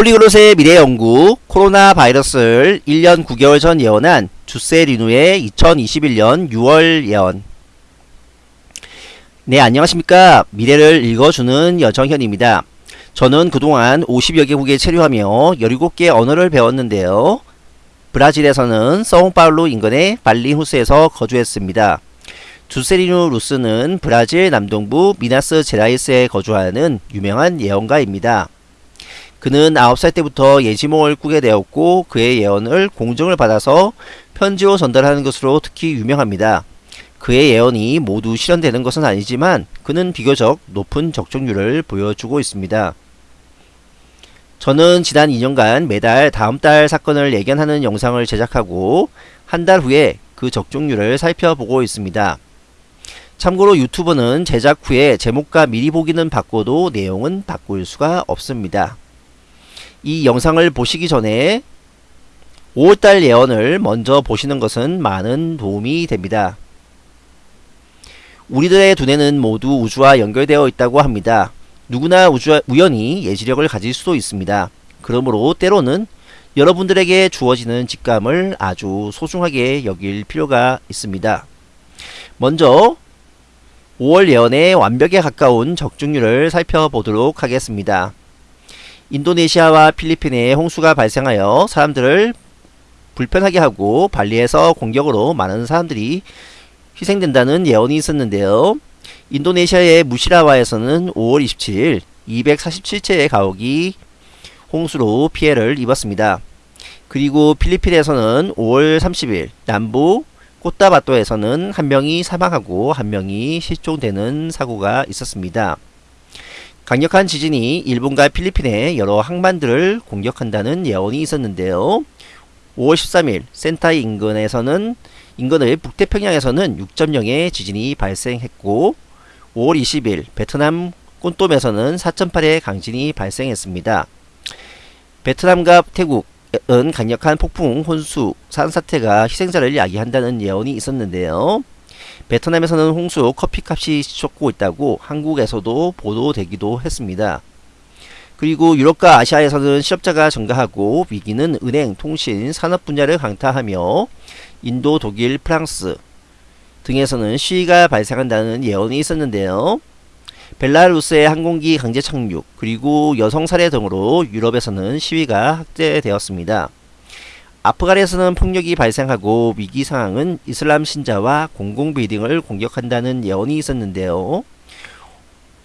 폴리글롯의 미래 연구 코로나 바이러스를 1년 9개월 전 예언한 주세 리누의 2021년 6월 예언. 네 안녕하십니까. 미래를 읽어주는 여정현입니다. 저는 그동안 50여 개국에 체류하며 17개 언어를 배웠는데요. 브라질에서는 서옹파울루 인근의 발리후스에서 거주했습니다. 주세리누 루스는 브라질 남동부 미나스 제라이스에 거주하는 유명한 예언가입니다 그는 9살 때부터 예지몽을 꾸게 되었고 그의 예언을 공정을 받아서 편지로 전달하는 것으로 특히 유명합니다. 그의 예언이 모두 실현되는 것은 아니지만 그는 비교적 높은 적중률을 보여주고 있습니다. 저는 지난 2년간 매달 다음 달 사건을 예견하는 영상을 제작하고 한 달 후에 그 적중률을 살펴보고 있습니다. 참고로 유튜브는 제작 후에 제목과 미리 보기는 바꿔도 내용은 바꿀 수가 없습니다. 이 영상을 보시기 전에 5월달 예언을 먼저 보시는 것은 많은 도움이 됩니다. 우리들의 두뇌는 모두 우주와 연결되어 있다고 합니다. 누구나 우주, 우연히 예지력을 가질 수도 있습니다. 그러므로 때로는 여러분들에게 주어지는 직감을 아주 소중하게 여길 필요가 있습니다. 먼저 5월 예언의 완벽에 가까운 적중률을 살펴보도록 하겠습니다. 인도네시아와 필리핀에 홍수가 발생하여 사람들을 불편하게 하고 발리에서 공격으로 많은 사람들이 희생된다는 예언이 있었는데요. 인도네시아의 무시라와에서는 5월 27일 247채의 가옥이 홍수로 피해를 입었습니다. 그리고 필리핀에서는 5월 30일 남부 꽃다바토에서는 한 명이 사망하고 한 명이 실종되는 사고가 있었습니다. 강력한 지진이 일본과 필리핀의 여러 항만들을 공격한다는 예언이 있었는데요. 5월 13일 센타이 인근에서는 인근의 북태평양에서는 6.0의 지진이 발생했고 5월 20일 베트남 꼰돔에서는 4.8의 강진이 발생했습니다. 베트남과 태국은 강력한 폭풍, 혼수, 산사태가 희생자를 야기한다는 예언이 있었는데요. 베트남에서는 홍수 커피값이 솟고 있다고 한국에서도 보도되기도 했습니다. 그리고 유럽과 아시아에서는 실업자가 증가하고 위기는 은행, 통신, 산업 분야를 강타하며 인도, 독일, 프랑스 등에서는 시위가 발생한다는 예언이 있었는데요. 벨라루스의 항공기 강제 착륙 그리고 여성 살해 등으로 유럽에서는 시위가 확대되었습니다. 아프간에서는 폭력이 발생하고 위기 상황은 이슬람 신자와 공공 빌딩을 공격한다는 예언이 있었는데요.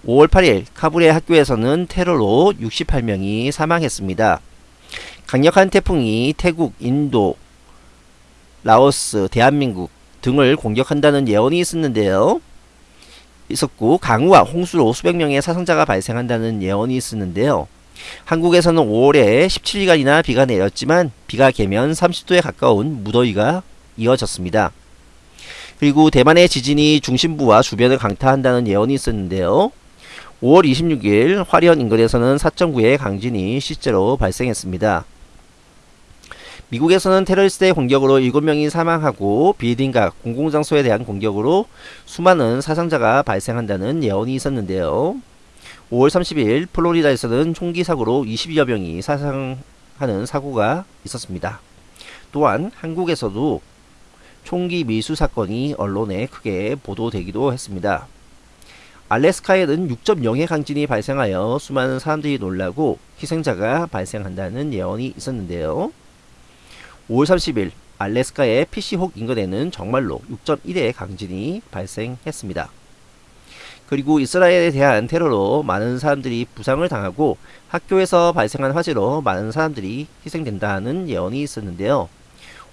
5월 8일 카불의 학교에서는 테러로 68명이 사망했습니다. 강력한 태풍이 태국, 인도, 라오스, 대한민국 등을 공격한다는 예언이 있었는데요. 있었고 강우와 홍수로 수백 명의 사상자가 발생한다는 예언이 있었는데요. 한국에서는 5월에 17일간이나 비가 내렸지만 비가 개면 30도에 가까운 무더위가 이어졌습니다. 그리고 대만의 지진이 중심부와 주변을 강타한다는 예언이 있었는데요. 5월 26일 화련 인근에서는 4.9의 강진이 실제로 발생했습니다. 미국에서는 테러리스트의 공격으로 7명이 사망하고 빌딩과 공공장소에 대한 공격으로 수많은 사상자가 발생한다는 예언이 있었는데요. 5월 30일 플로리다에서는 총기 사고로 20여 명이 사상하는 사고가 있었습니다. 또한 한국에서도 총기 밀수 사건이 언론에 크게 보도되기도 했습니다. 알래스카에는 6.0의 강진이 발생하여 수많은 사람들이 놀라고 희생자가 발생한다는 예언이 있었는데요. 5월 30일 알래스카의 피시혹 인근에는 정말로 6.1의 강진이 발생했습니다. 그리고 이스라엘에 대한 테러로 많은 사람들이 부상을 당하고 학교에서 발생한 화재로 많은 사람들이 희생된다는 예언이 있었는데요.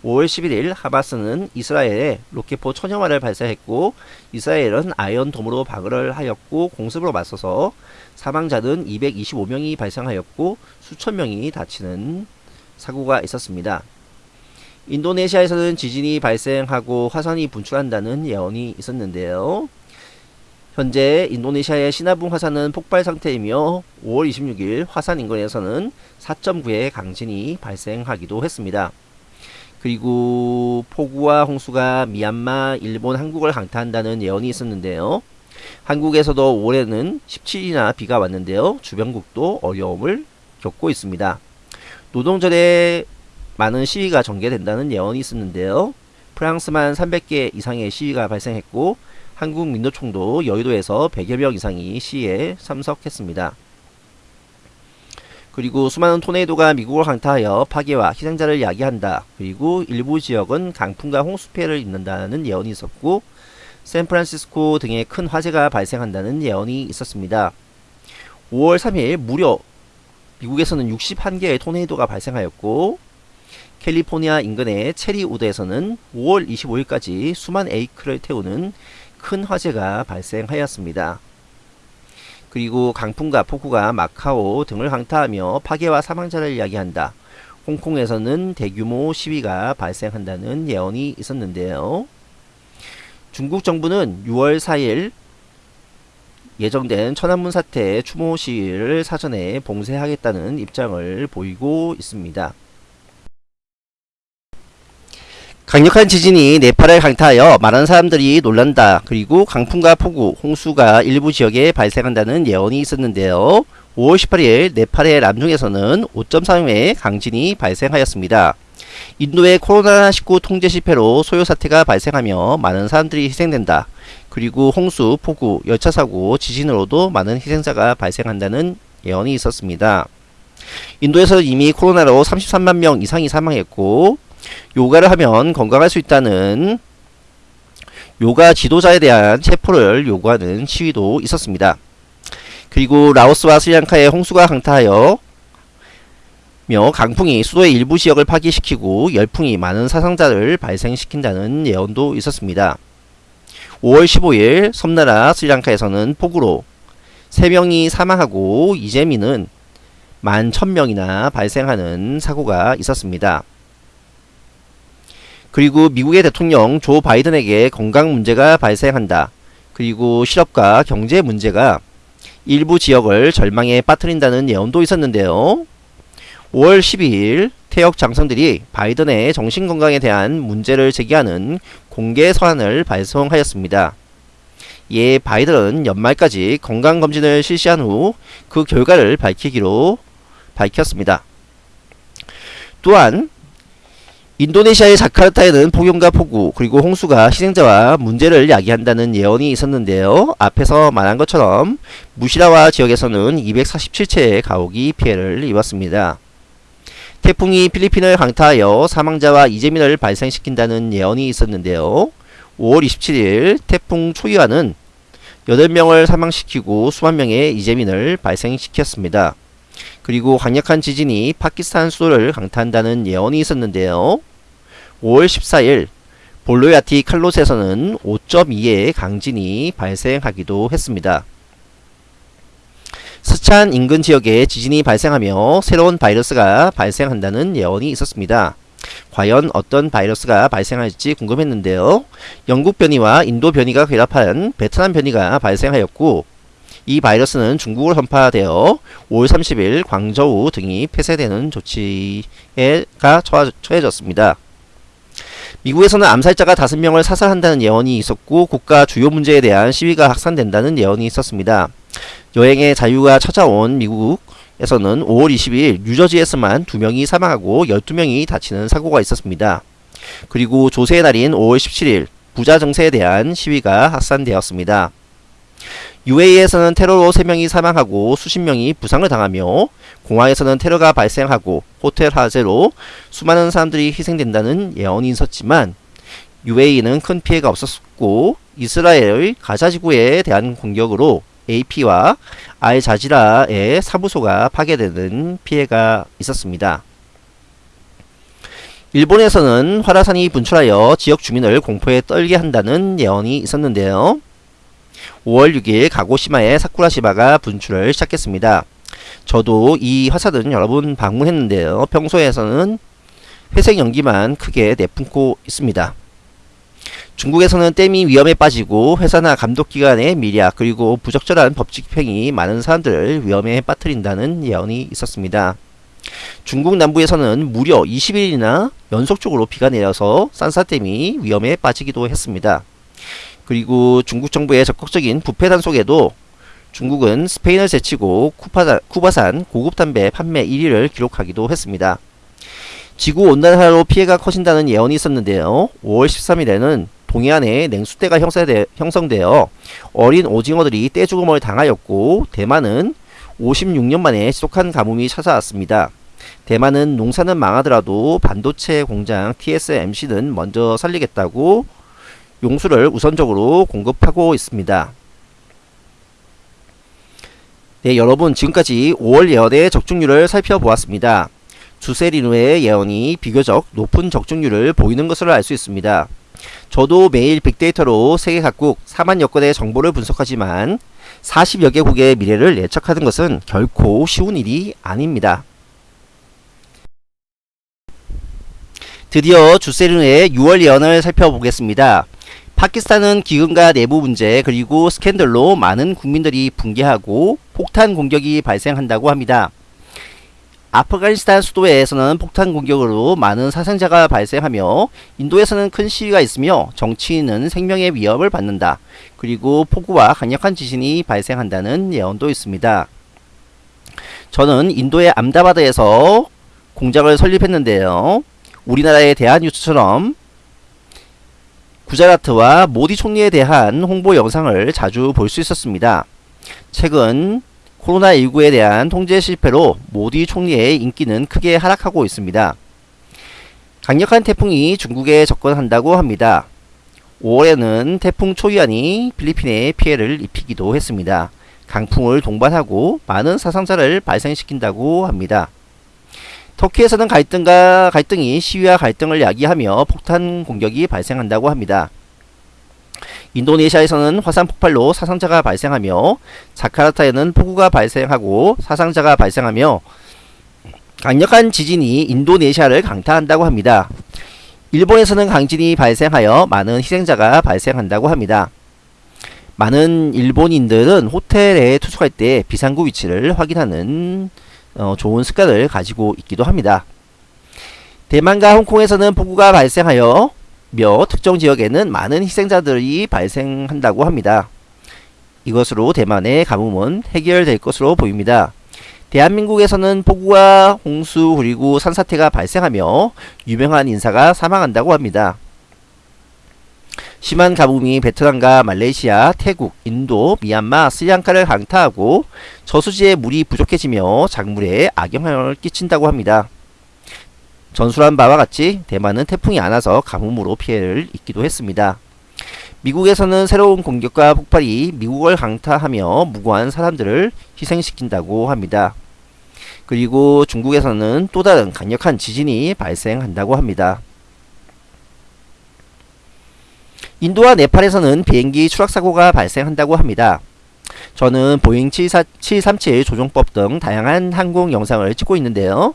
5월 11일 하마스는 이스라엘에 로켓포 천여마를 발사했고 이스라엘은 아이언돔으로 방어를 하였고 공습으로 맞서서 사망자는 225명이 발생하였고 수천 명이 다치는 사고가 있었습니다. 인도네시아에서는 지진이 발생하고 화산이 분출한다는 예언이 있었는데요. 현재 인도네시아의 시나붕 화산은 폭발 상태이며 5월 26일 화산 인근에서는 4.9의 강진이 발생하기도 했습니다. 그리고 폭우와 홍수가 미얀마, 일본, 한국을 강타한다는 예언이 있었는데요. 한국에서도 올해는 17일이나 비가 왔는데요. 주변국도 어려움을 겪고 있습니다. 노동절에 많은 시위가 전개된다는 예언이 있었는데요. 프랑스만 300개 이상의 시위가 발생했고 한국 민노총도 여의도에서 100여 명 이상이 시위에 참석했습니다. 그리고 수많은 토네이도가 미국을 강타하여 파괴와 희생자를 야기한다. 그리고 일부 지역은 강풍과 홍수 피해를 입는다는 예언이 있었고 샌프란시스코 등의 큰 화재가 발생한다는 예언이 있었습니다. 5월 3일 무려 미국에서는 61개의 토네이도가 발생하였고 캘리포니아 인근의 체리우드에서는 5월 25일까지 수만 에이크를 태우는 큰 화재가 발생하였습니다. 그리고 강풍과 폭우가 마카오 등을 강타하며 파괴와 사망자를 이야기한다. 홍콩에서는 대규모 시위가 발생한다는 예언이 있었는데요. 중국 정부는 6월 4일 예정된 천안문 사태 추모 시위를 사전에 봉쇄하겠다는 입장을 보이고 있습니다. 강력한 지진이 네팔을 강타하여 많은 사람들이 놀란다. 그리고 강풍과 폭우, 홍수가 일부 지역에 발생한다는 예언이 있었는데요. 5월 18일 네팔의 람중에서는 5.3의 강진이 발생하였습니다. 인도의 코로나19 통제 실패로 소요 사태가 발생하며 많은 사람들이 희생된다. 그리고 홍수, 폭우, 열차 사고, 지진으로도 많은 희생자가 발생한다는 예언이 있었습니다. 인도에서 이미 코로나로 33만 명 이상이 사망했고 요가를 하면 건강할 수 있다는 요가 지도자에 대한 체포를 요구하는 시위도 있었습니다. 그리고 라오스와 스리랑카의 홍수가 강타하여 며 강풍이 수도의 일부 지역을 파괴시키고 열풍이 많은 사상자를 발생시킨다는 예언도 있었습니다. 5월 15일 섬나라 스리랑카에서는 폭우로 3명이 사망하고 이재민은 만 1000명이나 발생하는 사고가 있었습니다. 그리고 미국의 대통령 조 바이든에게 건강 문제가 발생한다. 그리고 실업과 경제 문제가 일부 지역을 절망에 빠뜨린다는 예언도 있었는데요. 5월 12일 태역 장성들이 바이든의 정신건강에 대한 문제를 제기하는 공개 서한을 발송하였습니다. 이에 바이든은 연말까지 건강검진을 실시한 후 그 결과를 밝히기로 밝혔습니다. 또한 인도네시아의 자카르타에는 폭염과 폭우 그리고 홍수가 희생자와 문제를 야기한다는 예언이 있었는데요. 앞에서 말한 것처럼 무시라와 지역에서는 247채의 가옥이 피해를 입었습니다. 태풍이 필리핀을 강타하여 사망자와 이재민을 발생시킨다는 예언이 있었는데요. 5월 27일 태풍 초이와는 8명을 사망시키고 수만 명의 이재민을 발생시켰습니다. 그리고 강력한 지진이 파키스탄 수도를 강타한다는 예언이 있었는데요. 5월 14일 볼로야티 칼롯에서는 5.2의 강진이 발생하기도 했습니다. 스찬 인근 지역에 지진이 발생하며 새로운 바이러스가 발생한다는 예언이 있었습니다. 과연 어떤 바이러스가 발생할지 궁금했는데요. 영국 변이와 인도 변이가 결합한 베트남 변이가 발생하였고 이 바이러스는 중국으로 전파되어 5월 30일 광저우 등이 폐쇄되는 조치가 처해졌습니다. 미국에서는 암살자가 5명을 사살한다는 예언이 있었고 국가 주요 문제에 대한 시위가 확산된다는 예언이 있었습니다. 여행의 자유가 찾아온 미국 에서는 5월 22일 뉴저지에서만 2명이 사망하고 12명이 다치는 사고가 있었습니다. 그리고 조세의 날인 5월 17일 부자 정세에 대한 시위가 확산되었습니다. UAE에서는 테러로 3명이 사망하고 수십 명이 부상을 당하며 공항에서는 테러가 발생하고 호텔 화재로 수많은 사람들이 희생된다는 예언이 있었지만 UAE는 큰 피해가 없었고 이스라엘의 가자 지구에 대한 공격으로 AP와 알자지라의 사무소가 파괴되는 피해가 있었습니다. 일본에서는 화라산이 분출하여 지역 주민을 공포에 떨게 한다는 예언이 있었는데요. 5월 6일 가고시마의 사쿠라시바가 분출을 시작했습니다. 저도 이 화산은 여러 분 방문했는데요. 평소에서는 회색 연기만 크게 내뿜고 있습니다. 중국에서는 댐이 위험에 빠지고 회사나 감독기관의 미략 그리고 부적절한 법칙 집행이 많은 사람들을 위험에 빠뜨린다는 예언이 있었습니다. 중국 남부에서는 무려 20일이나 연속적으로 비가 내려서 산사댐이 위험에 빠지기도 했습니다. 그리고 중국 정부의 적극적인 부패 단 속에도 중국은 스페인을 제치고 쿠파산, 쿠바산 고급 담배 판매 1위를 기록하기도 했습니다. 지구 온난화로 피해가 커진다는 예언이 있었는데요. 5월 13일에는 동해안에 냉수대가 형성되, 형성되어 어린 오징어들이 떼죽음을 당하였고 대만은 56년 만에 지속한 가뭄이 찾아왔습니다. 대만은 농사는 망하더라도 반도체 공장 TSMC는 먼저 살리겠다고 용수를 우선적으로 공급하고 있습니다. 네, 여러분 지금까지 5월 예언의 적중률을 살펴보았습니다. 주세리누의 예언이 비교적 높은 적중률을 보이는 것으로 알 수 있습니다. 저도 매일 빅데이터로 세계 각국 4만 여 건의 정보를 분석하지만 40여 개국의 미래를 예측하는 것은 결코 쉬운 일이 아닙니다. 드디어 주세리누의 6월 예언을 살펴보겠습니다. 파키스탄은 기근과 내부 문제 그리고 스캔들로 많은 국민들이 붕괴하고 폭탄 공격이 발생한다고 합니다. 아프가니스탄 수도에서는 폭탄 공격으로 많은 사상자가 발생하며 인도에서는 큰 시위가 있으며 정치인은 생명의 위협을 받는다. 그리고 폭우와 강력한 지진이 발생한다는 예언도 있습니다. 저는 인도의 암다바드에서 공장을 설립했는데요. 우리나라의 대한뉴스처럼 구자라트와 모디 총리에 대한 홍보 영상을 자주 볼 수 있었습니다. 최근 코로나19에 대한 통제 실패로 모디 총리의 인기는 크게 하락하고 있습니다. 강력한 태풍이 중국에 접근한다고 합니다. 5월에는 태풍 초이안이 필리핀에 피해를 입히기도 했습니다. 강풍을 동반하고 많은 사상자를 발생시킨다고 합니다. 터키에서는 갈등과 갈등이 시위와 갈등을 야기하며 폭탄 공격이 발생한다고 합니다. 인도네시아에서는 화산 폭발로 사상자가 발생하며 자카르타에는 폭우가 발생하고 사상자가 발생하며 강력한 지진이 인도네시아를 강타한다고 합니다. 일본에서는 강진이 발생하여 많은 희생자가 발생한다고 합니다. 많은 일본인들은 호텔에 투숙할 때 비상구 위치를 확인하는 어, 좋은 습관을 가지고 있기도 합니다. 대만과 홍콩에서는 폭우가 발생하여 며 특정 지역에는 많은 희생자들이 발생한다고 합니다. 이것으로 대만의 가뭄은 해결될 것으로 보입니다. 대한민국에서는 폭우와 홍수 그리고 산사태가 발생하며 유명한 인사가 사망한다고 합니다. 심한 가뭄이 베트남과 말레이시아, 태국, 인도, 미얀마, 스리랑카를 강타하고 저수지에 물이 부족해지며 작물에 악영향을 끼친다고 합니다. 전술한 바와 같이 대만은 태풍이 안 와서 가뭄으로 피해를 입기도 했습니다. 미국에서는 새로운 공격과 폭발이 미국을 강타하며 무고한 사람들을 희생시킨다고 합니다. 그리고 중국에서는 또 다른 강력한 지진이 발생한다고 합니다. 인도와 네팔에서는 비행기 추락사고가 발생한다고 합니다. 저는 보잉 737 조종법 등 다양한 항공 영상을 찍고 있는데요.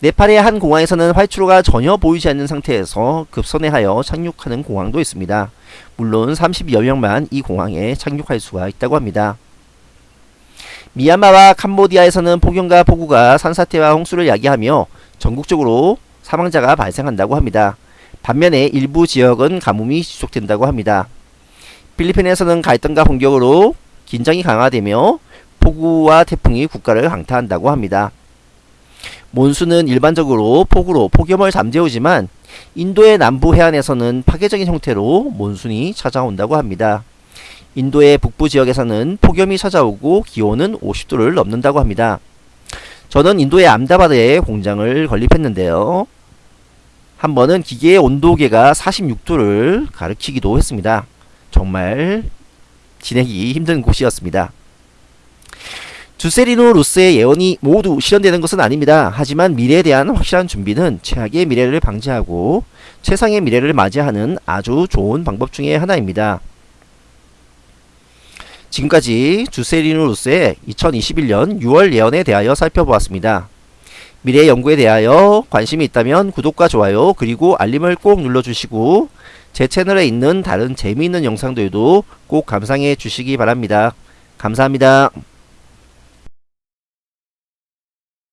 네팔의 한 공항에서는 활주로가 전혀 보이지 않는 상태에서 급선회하여 착륙하는 공항도 있습니다. 물론 30여 명만 이 공항에 착륙할 수가 있다고 합니다. 미얀마와 캄보디아에서는 폭염과 폭우가 산사태와 홍수를 야기하며 전국적으로 사망자가 발생한다고 합니다. 반면에 일부 지역은 가뭄이 지속된다고 합니다. 필리핀에서는 갈등과 공격으로 긴장이 강화되며 폭우와 태풍이 국가를 강타한다고 합니다. 몬수는 일반적으로 폭우로 폭염을 잠재우지만 인도의 남부 해안에서는 파괴적인 형태로 몬순이 찾아온다고 합니다. 인도의 북부 지역에서는 폭염이 찾아오고 기온은 50도를 넘는다고 합니다. 저는 인도의 암다바드에 공장을 건립했는데요. 한 번은 기계의 온도계가 46도를 가리키기도 했습니다. 정말 지내기 힘든 곳이었습니다. 주세리노 루스의 예언이 모두 실현되는 것은 아닙니다. 하지만 미래에 대한 확실한 준비는 최악의 미래를 방지하고 최상의 미래를 맞이하는 아주 좋은 방법 중의 하나입니다. 지금까지 주세리노 루스의 2021년 6월 예언에 대하여 살펴보았습니다. 미래 연구에 대하여 관심이 있다면 구독과 좋아요 그리고 알림을 꼭 눌러주시고 제 채널에 있는 다른 재미있는 영상들도 꼭 감상해 주시기 바랍니다. 감사합니다.